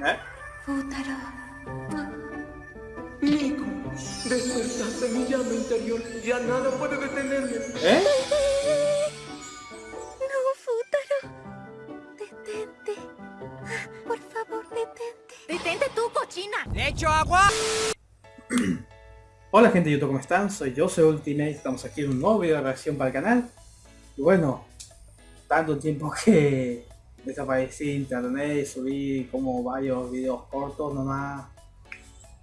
¿Eh? Futaro. Nico, despertaste mi llama interior. Ya nada puede detenerme. ¿Eh? No, Futaro. Detente. Por favor, detente. ¡Detente tú, cochina! ¿Le echo agua? Hola gente de YouTube, ¿cómo están? Soy yo, soy Ultimate, estamos aquí en un nuevo video de reacción para el canal. Y bueno, tanto tiempo que desaparecí internet y subí como varios videos cortos nomás.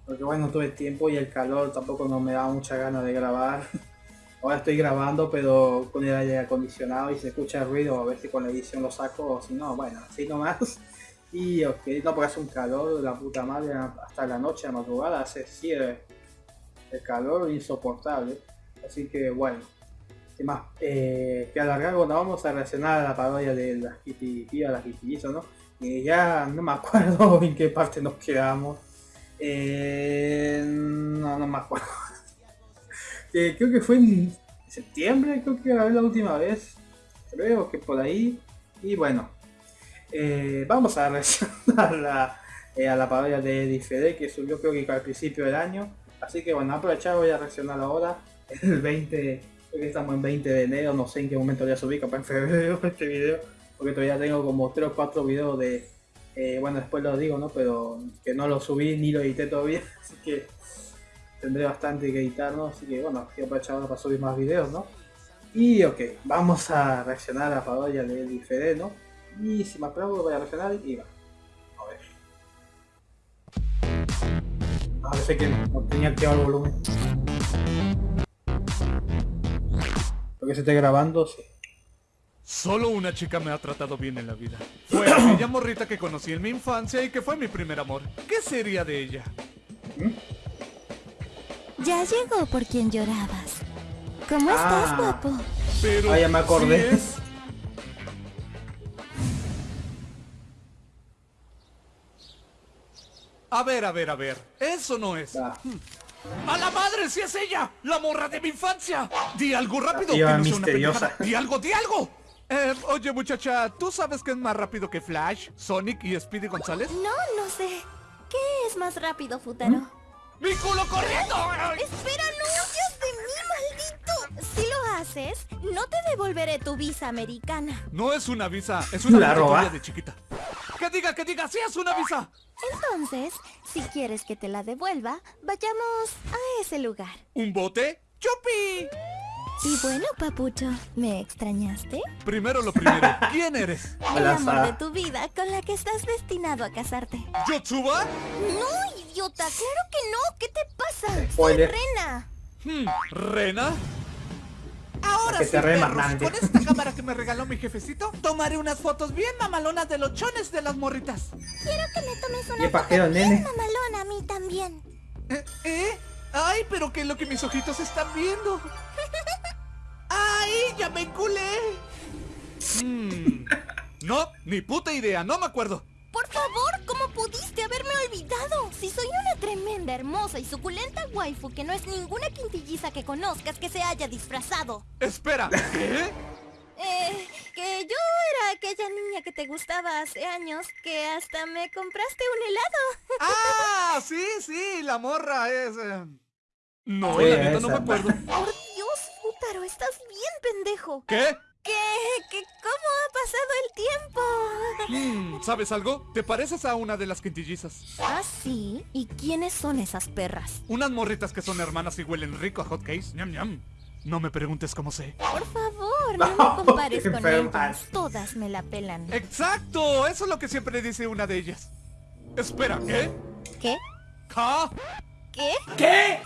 Porque bueno, tuve tiempo y el calor tampoco no me da mucha ganas de grabar. Ahora estoy grabando pero con el aire acondicionado y se escucha el ruido, a ver si con la edición lo saco o si no, bueno, así nomás. Y ok, no porque hace un calor la puta madre hasta la noche, a madrugada, hace cierre el calor insoportable. Así que bueno, más eh, que alargar, bueno, vamos a reaccionar a la parodia de las Kitty, las Kitty ¿no? Y ya no me acuerdo en qué parte nos quedamos. Eh, no, no me acuerdo. eh, creo que fue en septiembre, creo que grabé la última vez. Creo que por ahí. Y bueno, vamos a reaccionar la, a la parodia de Eddie que subió creo que al principio del año. Así que bueno, aprovechar voy a reaccionar ahora, el 20, estamos en 20 de enero, no sé en qué momento ya subí, capaz en febrero este video, porque todavía tengo como 3 o 4 videos de, eh, bueno después lo digo, ¿no? Pero que no lo subí ni lo edité todavía, así que tendré bastante que editar, ¿no? Así que bueno, voy a aprovechar ahora para subir más videos, ¿no? Y ok, vamos a reaccionar a la parodia de Eddie ¿no? Y si me aplaudo voy a reaccionar y va. A ver. A ver, que no, tenía activado el volumen. Porque se esté grabando, sí. Solo una chica me ha tratado bien en la vida. Fue aquella morrita que conocí en mi infancia y que fue mi primer amor. ¿Qué sería de ella? Ya llegó por quien llorabas. ¿Cómo estás, Ah. guapo? Pero... Ah, ya me acordé. ¿sí es? A ver, a ver, a ver. Eso no es. Ah. ¡A la madre, si es ella! ¡La morra de mi infancia! ¡Di algo rápido! Iba que no una misteriosa. pendejada. ¡Di algo, di algo! Eh, oye muchacha, ¿tú sabes que es más rápido que Flash, Sonic y Speedy González? No, no sé. ¿Qué es más rápido, Futaro? ¡Mi culo corriendo! Ay. Espera, no huyas de mí, maldito. Si lo haces, no te devolveré tu visa americana. No es una visa, es una La de chiquita. ¡Que diga, que diga! ¡Sí es una visa! Entonces, si quieres que te la devuelva, vayamos a ese lugar. ¿Un bote? ¡Chupi! Y bueno, papucho, ¿me extrañaste? Primero lo primero, ¿quién eres? El amor de tu vida con la que estás destinado a casarte. ¿Yotsuba? No, idiota, claro que no. ¿Qué te pasa? Soy. Rena. Hmm, ¿Rena? Ahora sí, perros, con esta cámara que me regaló mi jefecito, tomaré unas fotos bien mamalonas de los chones de las morritas. Quiero que me tomes una foto bien nene. mamalona a mí también. ¿Eh? ¿Eh? ¡Ay, pero qué es lo que mis ojitos están viendo! ¡Ay, ya me culé! Hmm, No, ni puta idea, no me acuerdo. Por favor, ¿cómo pudiste haberme olvidado? Si soy una tremenda, hermosa y suculenta waifu que no es ninguna quintilliza que conozcas que se haya disfrazado. Espera, ¿qué? Eh, que yo era aquella niña que te gustaba hace años que hasta me compraste un helado. ¡Ah! Sí, sí, la morra es... eh, No, Sí, la neta no me acuerdo. Por Dios, Futaro, estás bien pendejo. ¿Qué? Hmm, ¿Sabes algo? Te pareces a una de las quintillizas. ¿Ah, sí? ¿Y quiénes son esas perras? Unas morritas que son hermanas y huelen rico a hot cakes. Ñam, ñam. No me preguntes cómo sé. Por favor, no me compares qué con ellas. Todas me la pelan. ¡Exacto! Eso es lo que siempre dice una de ellas. Espera, ¿qué? ¿Qué? ¿Ca? ¿Qué? ¿Qué?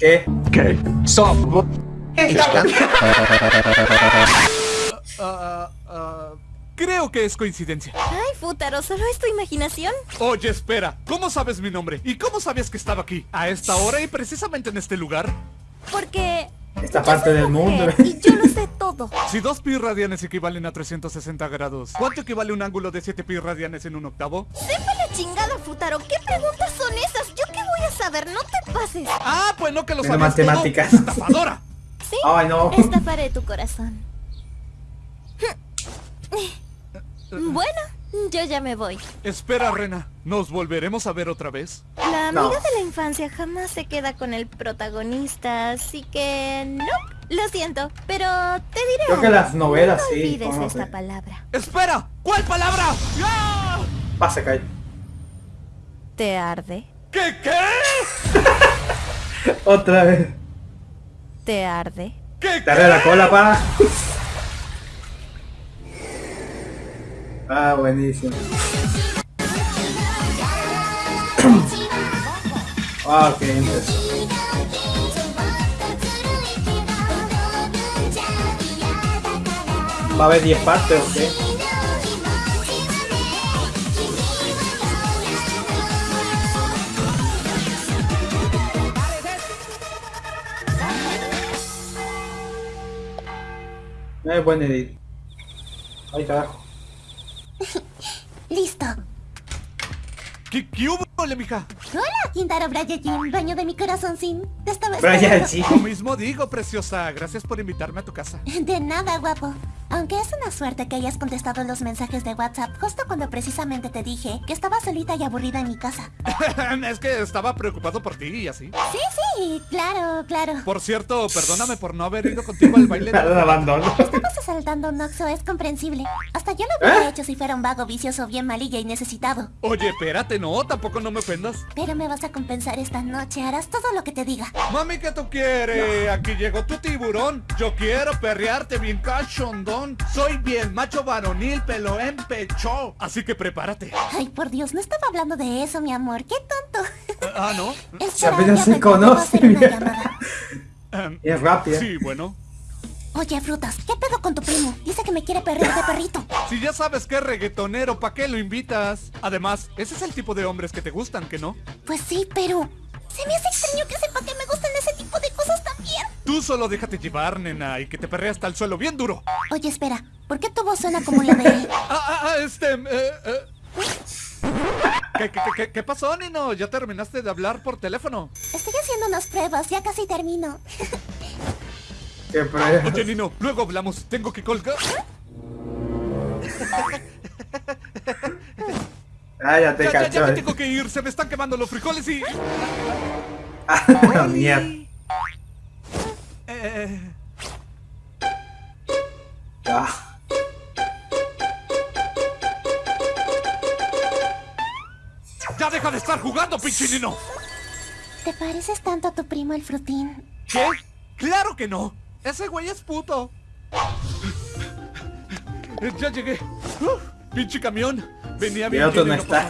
Ah, ah, creo que es coincidencia. Ay, Futaro, ¿solo es tu imaginación? Oye, espera. ¿Cómo sabes mi nombre? ¿Y cómo sabías que estaba aquí? ¿A esta hora y precisamente en este lugar? Porque... Esta yo parte soy del mundo. Y yo lo sé todo. Si dos pi radianes equivalen a 360 grados, ¿cuánto equivale un ángulo de 7 pi radianes en un octavo? Sepa la chingada, Futaro. ¿Qué preguntas son esas? ¿Yo qué voy a saber? No te pases. ¡Ah, pues no que lo Menos sabías todo. matemáticas. ¡Estafadora! ¿Sí? Ay, no. Estafaré tu corazón. Bueno, Yo ya me voy. Espera, Rena. ¿Nos volveremos a ver otra vez? La No. amiga de la infancia jamás se queda con el protagonista, así que no. Lo siento, pero te diré. Creo que las novelas no sí, olvides conoce. esta palabra. ¡Espera! ¿Cuál palabra? ¡Ah! Pase, Kai. ¿Te arde? ¿Qué qué? Otra vez. ¿Te arde? ¿Qué Te arde la cola, pa. Ah, buenísimo. Ah, ok, empezó. ¿Va a haber 10 partes o qué? No es buen edit. Ay, carajo. Listo. ¿Qué, qué hubo, mija? Hola, Quintaro Brayajin, baño de mi corazón sin. Te estaba Brian, esperando. Lo mismo digo, preciosa. Gracias por invitarme a tu casa. De nada, guapo. Aunque es una suerte que hayas contestado los mensajes de WhatsApp justo cuando precisamente te dije que estaba solita y aburrida en mi casa. es que estaba preocupado por ti y así. Sí, sí, claro, claro. Por cierto, perdóname por no haber ido contigo al baile. de- abandono. Estabas asaltando un Oxxo, es comprensible. Hasta yo lo hubiera hecho si fuera un vago vicioso bien malilla y necesitado. Oye, espérate, no, tampoco no me ofendas. Pero me vas a compensar esta noche, harás todo lo que te diga. Mami, ¿qué tú quieres? Aquí llegó tu tiburón. Yo quiero perrearte bien Soy bien macho varonil, pelo en pecho. Así que prepárate. Ay, por Dios, no estaba hablando de eso, mi amor. Qué tonto. Ah, ¿no? Espera, apenas ya se llamada. Em, Y es rápida. sí, bueno. Oye, Frutas, ¿qué pedo con tu primo? Dice que me quiere perrear de perrito. Si ya sabes que es reggaetonero, ¿pa' qué lo invitas? Además, ese es el tipo de hombres que te gustan, ¿que no? Pues sí, pero... Se me hace extraño que sepa que me gustan ese Tú solo déjate llevar, nena, y que te perrea hasta el suelo bien duro. Oye, espera, ¿por qué tu voz suena como la de él? Ah, ah, ah, este... eh, eh. ¿Qué, qué, qué, qué pasó, Nino? ¿Ya terminaste de hablar por teléfono? Estoy haciendo unas pruebas, ya casi termino. Qué prueba. Oye, Nino, luego hablamos. Tengo que colgar. Ah, ya te Ya, ya, ya cachó. me tengo que ir. Se me están quemando los frijoles y... Ah, mierda. Eh, Ah, ¡Ya deja de estar jugando, pinche Nino! ¿Te pareces tanto a tu primo el frutín? ¿Qué? ¡Claro que no! ¡Ese güey es puto! Ya llegué. Uf, pinche camión. Venía bien no está.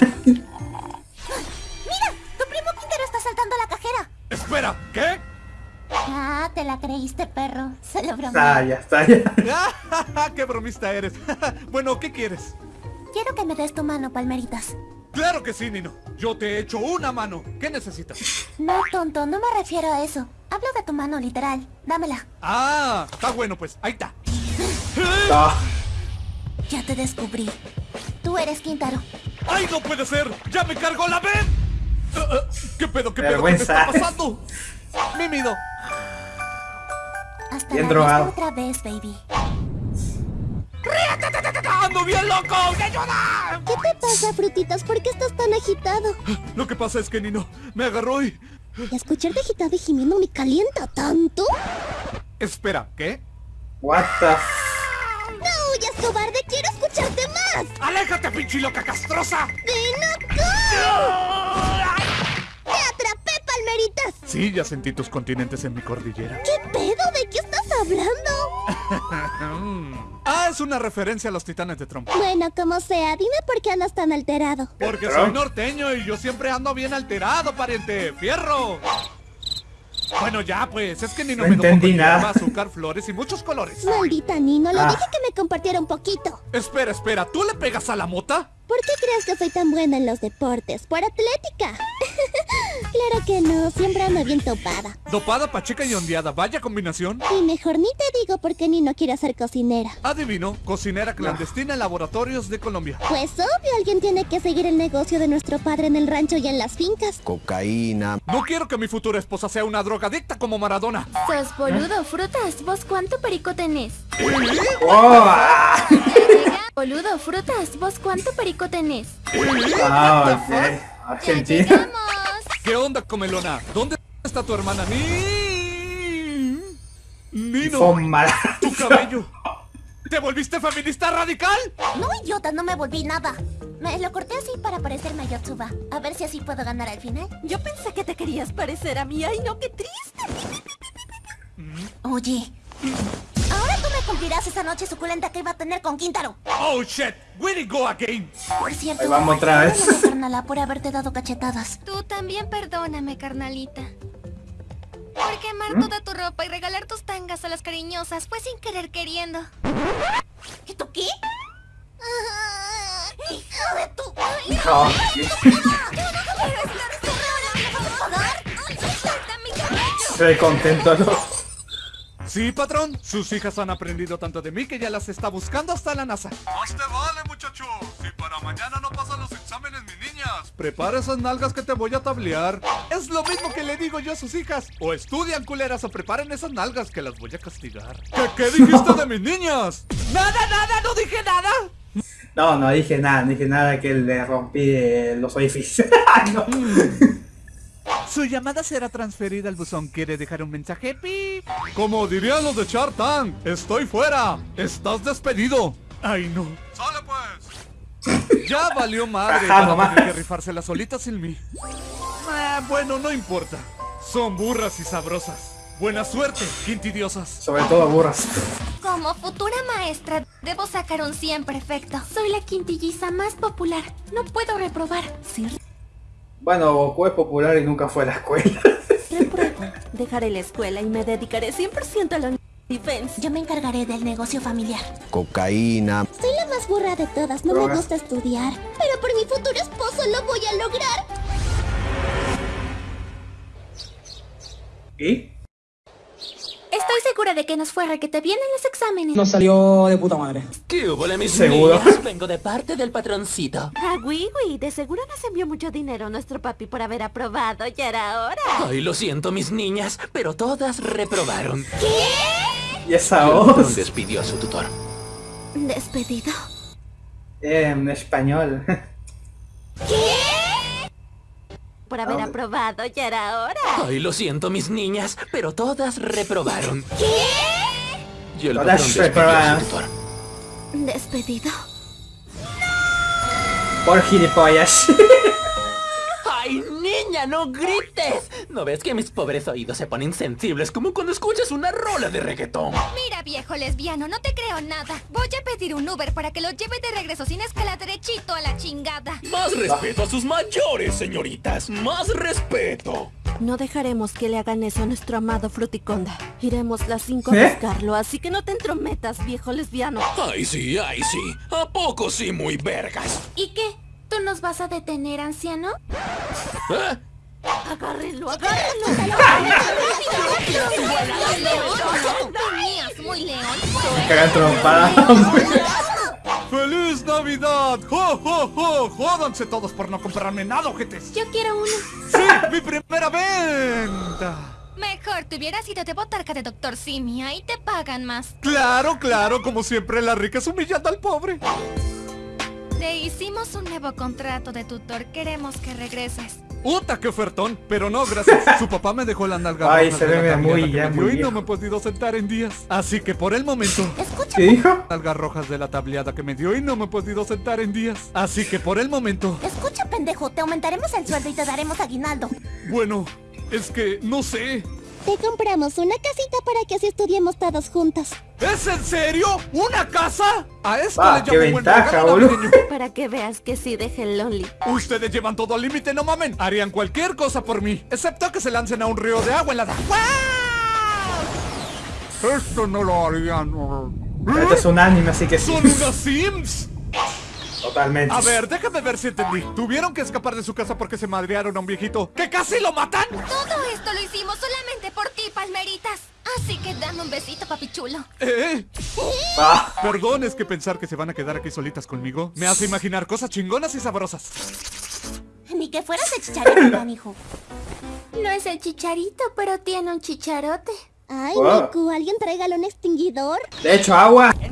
La creíste, perro. Se lo bromeé. Está ya, está ya. ¡Ah, ¡Qué bromista eres! bueno, ¿qué quieres? Quiero que me des tu mano, palmeritas. Claro que sí, Nino. Yo te he hecho una mano. ¿Qué necesitas? No, tonto, no me refiero a eso. Hablo de tu mano, literal. Dámela. Ah, está bueno pues. Ahí está. Ah, Ya te descubrí. Tú eres Quintaro. ¡Ay, no puede ser! ¡Ya me cargó la vez! ¿Qué pedo, qué pedo, qué me Vergüenza. está pasando? Mímido. Hasta Bien la drogado. otra vez, baby. ¡Ando bien loco! ¡Ayuda! ¿Qué te pasa, frutitas? ¿Por qué estás tan agitado? Lo que pasa es que Nino me agarró y... Escucharte agitado y gimiendo me calienta tanto. Espera, ¿qué? what the ¡No huyas, cobarde! ¡Quiero escucharte más! ¡Aléjate, pinche loca castrosa! ¡Ven acá! ¡Te atrapé, palmeritas! Sí, ya sentí tus continentes en mi cordillera. ¿Qué pedo? ¿De qué estás hablando? Ah, es una referencia a los titanes de Trump. Bueno, como sea, dime por qué andas tan alterado. Porque soy norteño y yo siempre ando bien alterado, pariente. ¡Fierro! Bueno, ya pues, es que Nino No me entendí nada. hierba, azúcar, flores y muchos colores. Maldita Nino, le Ah. dije que me compartiera un poquito. Espera, espera, ¿tú le pegas a la mota? ¿Por qué crees que soy tan buena en los deportes? ¿Por atlética? Claro que no, siempre ando bien topada. Dopada, pacheca y ondeada, vaya combinación. Y mejor ni te digo por qué Nino quiere ser cocinera. Adivino, cocinera clandestina en laboratorios de Colombia. Pues obvio, alguien tiene que seguir el negocio de nuestro padre en el rancho y en las fincas. cocaína, No quiero que mi futura esposa sea una drogadicta como Maradona. Sos boludo, frutas. ¿Vos cuánto perico tenés? Oh, ah. Boludo, frutas, ¿vos cuánto perico tenés? Ah, ok. Argentina. ¿Qué onda, comelona? ¿Dónde está tu hermana? Ni... Nino, Son malas. tu cabello. ¿Te volviste feminista radical? No, idiota, no me volví nada. Me lo corté así para parecerme a Yotsuba. A ver si así puedo ganar al final. Yo pensé que te querías parecer a mí. Ay, no, qué triste. Oye, cumplirás esa noche suculenta que iba a tener con Quintaro. Oh shit, we did go again. Por cierto, Ahí vamos otra vez. perdóname, carnala, por haberte dado cachetadas. Tú también perdóname, carnalita. Por quemar toda tu ropa y regalar tus tangas a las cariñosas fue sin querer queriendo. ¿Y tú qué? ¡Hija de tu... No, Estoy contento, ¿no? Sí, patrón. Sus hijas han aprendido tanto de mí que ya las está buscando hasta la NASA. Más te vale, muchacho. Si para mañana no pasan los exámenes, mis niñas. Prepara esas nalgas que te voy a tablear. Es lo mismo que le digo yo a sus hijas. O estudian, culeras, o preparen esas nalgas que las voy a castigar. ¿Qué, qué dijiste de mis niñas? Nada, nada, no dije nada. No, no dije nada, no dije nada que le rompí eh, los orificios. no. Su llamada será transferida al buzón. ¿Quiere dejar un mensaje? Pip. Como dirían los de Shark Tank, estoy fuera. Estás despedido. Ay, no. Sale pues. Ya valió madre. Tener que rifársela solita sin mí. Ah, bueno, no importa. Son burras y sabrosas. Buena suerte, quintidiosas. Sobre todo burras. Como futura maestra, debo sacar un 100 perfecto. Soy la quintilliza más popular. No puedo reprobar. Sí, Bueno, Goku es popular y nunca fue a la escuela. repruebo. Dejaré la escuela y me dedicaré 100% a la defense. Yo me encargaré del negocio familiar. cocaína, Soy la más burra de todas, no Drogas. me gusta estudiar. Pero por mi futuro esposo lo voy a lograr. ¿Y? Estoy segura de que nos fue que te vienen los exámenes. Nos salió de puta madre. ¿Qué hubo, mis Seguro. niñas? Vengo de parte del patroncito. Ah, Wiwi, de seguro nos envió mucho dinero nuestro papi por haber aprobado. Ya era hora. Ay, lo siento, mis niñas, pero todas reprobaron. ¿Y esa Y patrón voz? despidió a su tutor. ¿Despedido? En español. Por haber Ah. aprobado. Ya era hora. Ay, lo siento, mis niñas, pero todas reprobaron. Y el Todas patrón despidió a reprobaron. ¿Despedido? Por gilipollas. ¡Ay, niña, no grites! ¿No ves que mis pobres oídos se ponen sensibles como cuando escuchas una rola de reggaetón? Mira, viejo lesbiano, no te creo nada. Voy a pedir un Uber para que lo lleve de regreso sin escala derechito a la chingada. Más respeto a sus mayores, señoritas. Más respeto. No dejaremos que le hagan eso a nuestro amado Fruticonda. Iremos las cinco ¿Eh? a buscarlo, así que no te entrometas, viejo lesbiano. Ay, sí, ay, sí. ¿A poco sí muy vergas? ¿Y qué? ¿Tú nos vas a detener, anciano? ¿Eh? Agárrenlo, agárrenlo. Cagan trompada. ¡Feliz Navidad! ¡Jo, jo, jo! ¡Jódanse todos por no comprarme nada, ojetes! Yo quiero uno. ¡Sí! ¡Mi primera venta! Mejor te hubieras ido de botarca de Doctor Simi, ahí te pagan más. Claro, claro, como siempre la rica es humillando al pobre. Te hicimos un nuevo contrato de tutor, queremos que regreses. ¡Uta, qué ofertón! Pero no, gracias. Su papá me dejó la nalga Ay, roja se ve muy ya, me dio muy y no me he podido sentar en días. Así que por el momento... Escucha, ¿Qué dijo? Nalgas rojas de la tableada que me dio y no me he podido sentar en días. Así que por el momento... escucha, pendejo. Te aumentaremos el sueldo y te daremos aguinaldo. Bueno, es que no sé. Te compramos una casita para que así estudiemos todos juntos. ¿Es en serio? ¿Una casa? A esto Ah, le qué llamo buen ventaja, regalo. Para que veas que sí deje el lonely. Ustedes llevan todo al límite, no mamen. Harían cualquier cosa por mí, excepto que se lancen a un río de agua en la... Esto no lo harían. Este es un anime, así que sí. ¡Son unos Sims! Totalmente. A ver, déjame ver si entendí. Tuvieron que escapar de su casa porque se madrearon a un viejito que casi lo matan. Todo esto lo hicimos solamente por ti, palmeritas. Así que dame un besito, papi chulo. ¿Eh? Ah, Perdón, es que pensar que se van a quedar aquí solitas conmigo me hace imaginar cosas chingonas y sabrosas. Ni que fueras el chicharito, canijo. No es el chicharito, pero tiene un chicharote. Ay, Wow. Miku, ¿alguien tráigale un extinguidor? de hecho, agua. ¡Ay,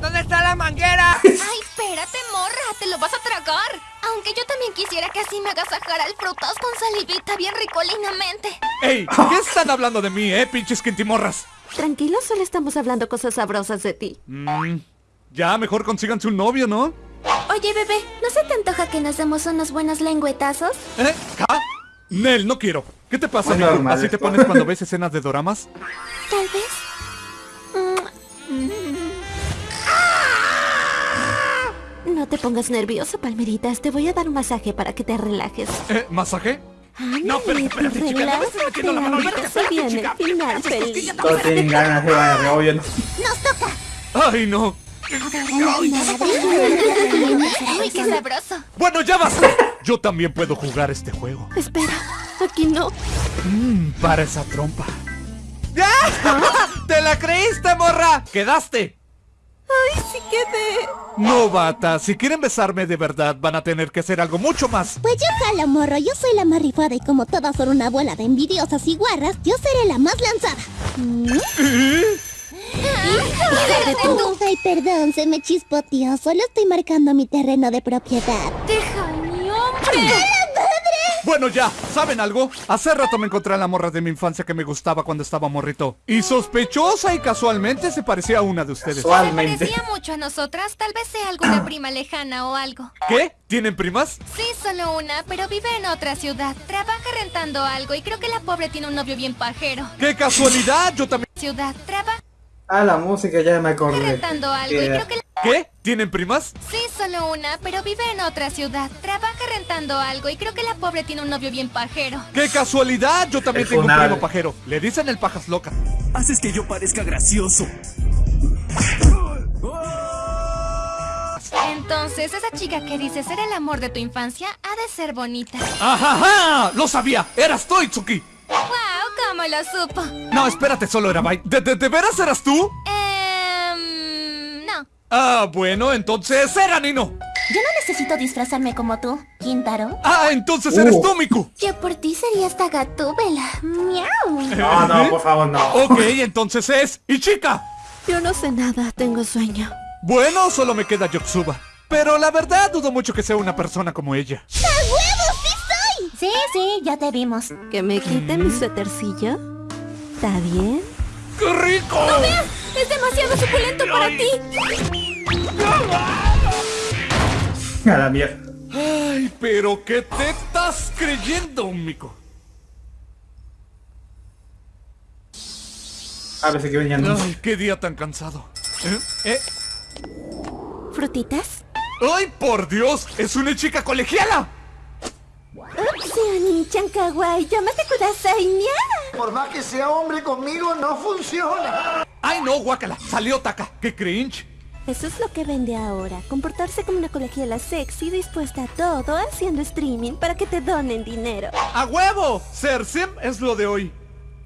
Espérate, morra, te lo vas a tragar. Aunque yo también quisiera que así me agasajara el frutas con salivita bien ricolinamente. ¡Ey! ¿Qué están hablando de mí, eh, pinches quintimorras? Tranquilo, solo estamos hablando cosas sabrosas de ti. Mm, ya mejor consíganse un novio, ¿no? Oye, bebé, ¿no se te antoja que nos demos unos buenos lengüetazos? ¿Eh? ¿Ca? Nel, no quiero. ¿Qué te pasa, normal ¿Así te pones cuando ves escenas de doramas? Tal vez. Te pongas nervioso, Palmeritas. Te voy a dar un masaje para que te relajes. ¿Eh? ¿Masaje? No, espérate, espérate, chica, no me estés metiendo la mano, espérate, se viene chica. el final feliz. Todos tienen ganas de bailar, obvio, ¿no? ¡Ay, no! Uy, qué sabroso. Bueno, ya basta. Yo también puedo jugar este juego. Espera, aquí no. Mm, para esa trompa. ¡Ya! ¡Te la creíste, morra! ¡Quedaste! ¡Ay, sí quedé! Novata, si quieren besarme de verdad, van a tener que hacer algo mucho más. Pues yo jalo, morro. Yo soy la más rifada y como todas son una bola de envidiosas y guarras, yo seré la más lanzada. ¿Mm? Ay, perdón, se me chispoteó. Solo estoy marcando mi terreno de propiedad. Deja mi hombre. Bueno, ya, ¿saben algo? Hace rato me encontré a la morra de mi infancia que me gustaba cuando estaba morrito. Y sospechosa y casualmente se parecía a una de ustedes. Se Casualmente. parecía mucho a nosotras. Tal vez sea alguna prima lejana o algo. ¿Qué? ¿Tienen primas? Sí, solo una, pero vive en otra ciudad. Trabaja rentando algo y creo que la pobre tiene un novio bien pajero. ¡Qué casualidad! Yo también... Ciudad, trabaja Ah, la música ya me acordé. algo y creo que la... ¿Qué? ¿Tienen primas? Sí, solo una, pero vive en otra ciudad. Trabaja rentando algo y creo que la pobre tiene un novio bien pajero. ¡Qué casualidad! Yo también El tengo un primo pajero. Le dicen el pajas loca. Haces que yo parezca gracioso. Entonces, esa chica que dices era el amor de tu infancia ha de ser bonita. ¡Ajaja! ¡Lo sabía! ¡Eras tú, Itsuki! ¡Wow! ¿Cómo lo supo? No, espérate, solo era Bai. ¿De, de, de veras eras tú? Ehm... No. Ah, bueno, entonces era Nino. Yo no necesito disfrazarme como tú, Quintaro. Ah, entonces eres Uh. tú, Miku. Yo por ti sería esta gatúbela. Miau. No, no, por favor, no. Ok, entonces es Ichika. Yo no sé nada, tengo sueño. Bueno, solo me queda Yotsuba. Pero la verdad dudo mucho que sea una persona como ella. Sí, sí, ya te vimos. ¿Que me quiten mi suétercillo? ¿Está bien? ¡Qué rico! ¡Es demasiado suculento para ti! A la mierda. Ay, pero ¿qué te estás creyendo, Miku? A veces que venían. Ay, qué día tan cansado. ¿Eh? ¿Eh? ¿Frutitas? ¡Ay, por Dios! ¡Es una chica colegiala! Upsi, Oni-chan kawaii, llámate kudasai, nya. Por más que sea hombre conmigo, no funciona. ¡Ay, no, guácala! ¡Salió Taka! ¡Qué cringe! Eso es lo que vende ahora, comportarse como una colegiala sexy dispuesta a todo haciendo streaming para que te donen dinero. ¡A huevo! Ser sim es lo de hoy.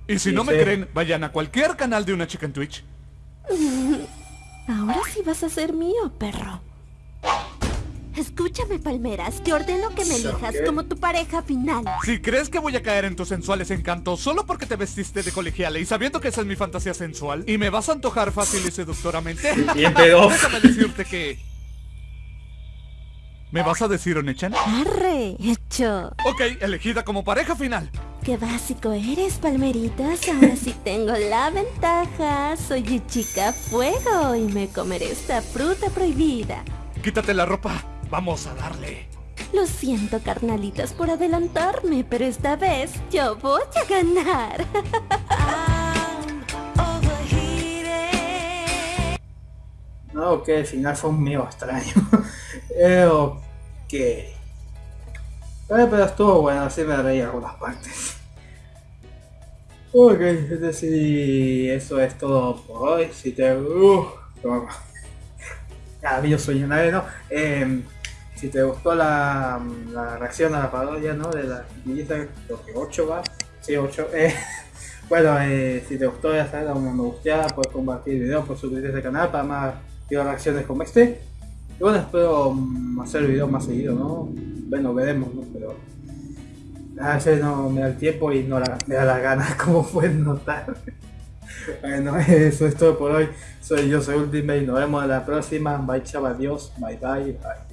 Y si Sí, no me sí. creen, vayan a cualquier canal de una chica en Twitch. Ahora sí vas a ser mío, perro. Escúchame, Palmeras, te ordeno que me elijas como tu pareja final. Si crees que voy a caer en tus sensuales encantos solo porque te vestiste de colegiala y sabiendo que esa es mi fantasía sensual y me vas a antojar fácil y seductoramente, Bien pedo. déjame decirte que... ¿Me vas a decir Onechan? Arre, hecho. Ok, elegida como pareja final. Qué básico eres, Palmeritas. Ahora sí tengo la ventaja. Soy chica fuego y me comeré esta fruta prohibida. Quítate la ropa. Vamos a darle. Lo siento, carnalitas, por adelantarme, pero esta vez yo voy a ganar. No, ok, el final fue un medio extraño. eh, ok. Eh, pero estuvo bueno, así me reí algunas partes. Ok, es decir, eso es todo por hoy. Si te... Uh, toma. Ah, yo sueño nadie, ¿no? Eh, si te gustó la, la reacción a la parodia, ¿no? De la quinillita, creo que 8 va. Sí, 8. Eh, bueno, eh, si te gustó, ya sabes, dale un me gusta, puedes compartir el video, puedes suscribirte a este canal para más videos reacciones como este. Y bueno, espero mm, hacer videos más seguido, ¿no? Bueno, veremos, ¿no? Pero a veces no me da el tiempo y no me da la gana, como pueden notar. Bueno, eso es todo por hoy. Soy yo, soy Ultimate. Nos vemos en la próxima. Bye, chaval. Adiós. Bye, bye, bye.